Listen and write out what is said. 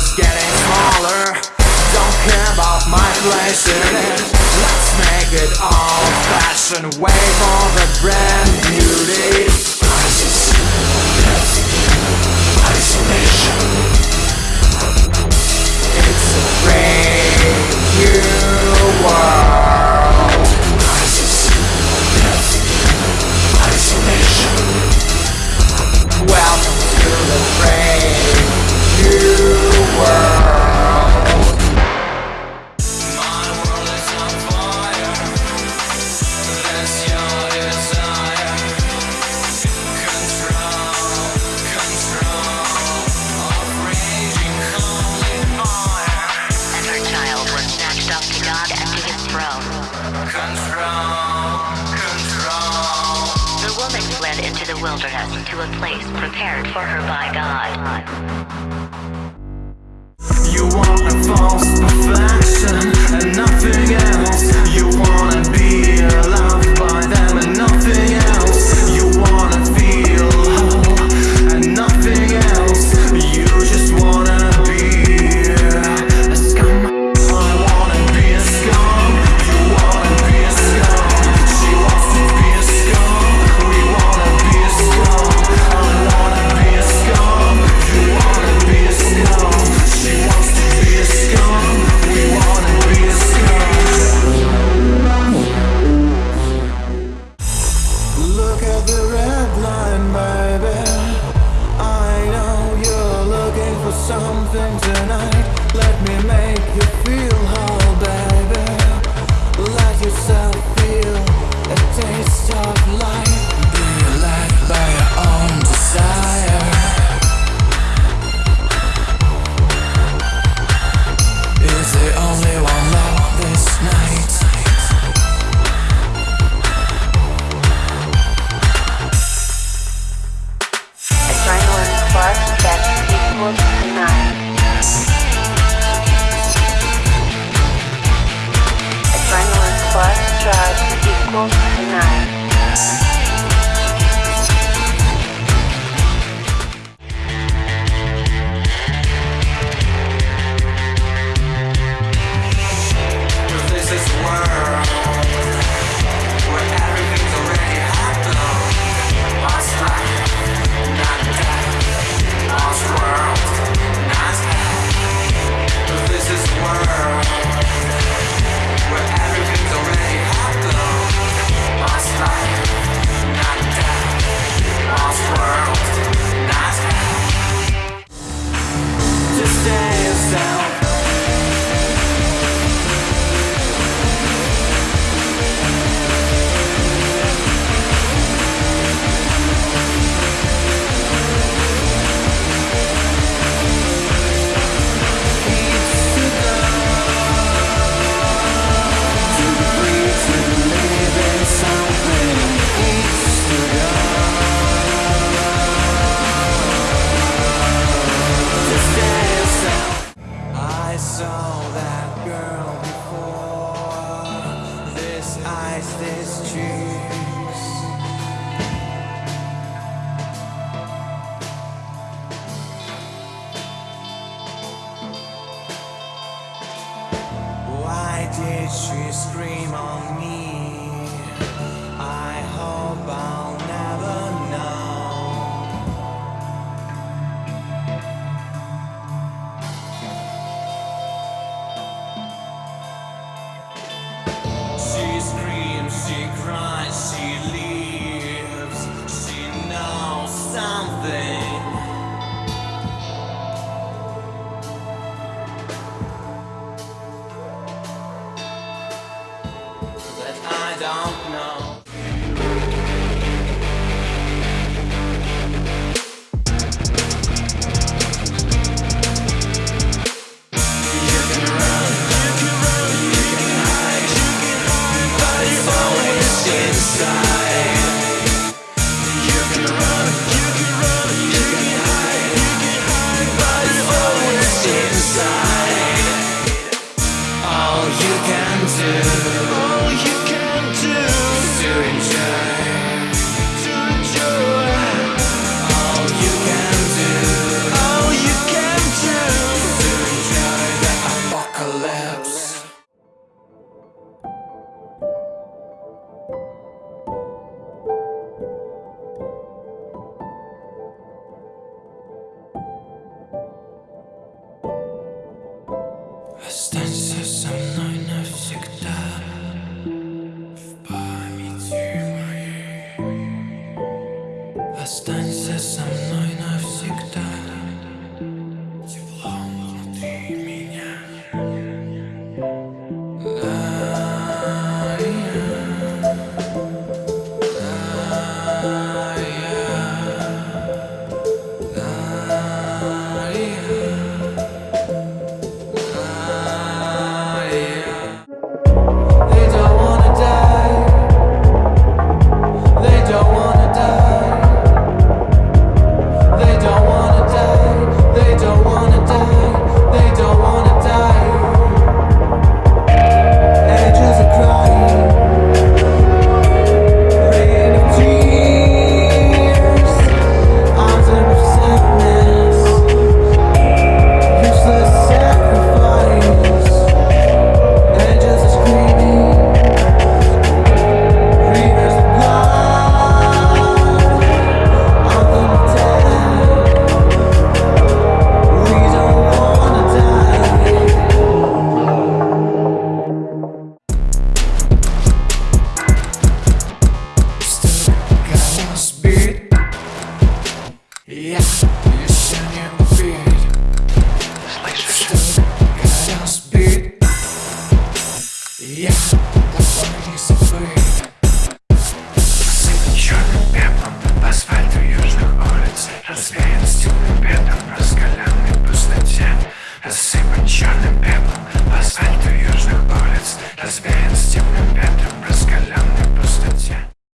is getting smaller. Don't care about my place in it. Let's make it all fashion. Wait for the brand new day wilderness to a place prepared for her by God. You want a false perfection and nothing else. You want to be Why did she scream on me? Yeah.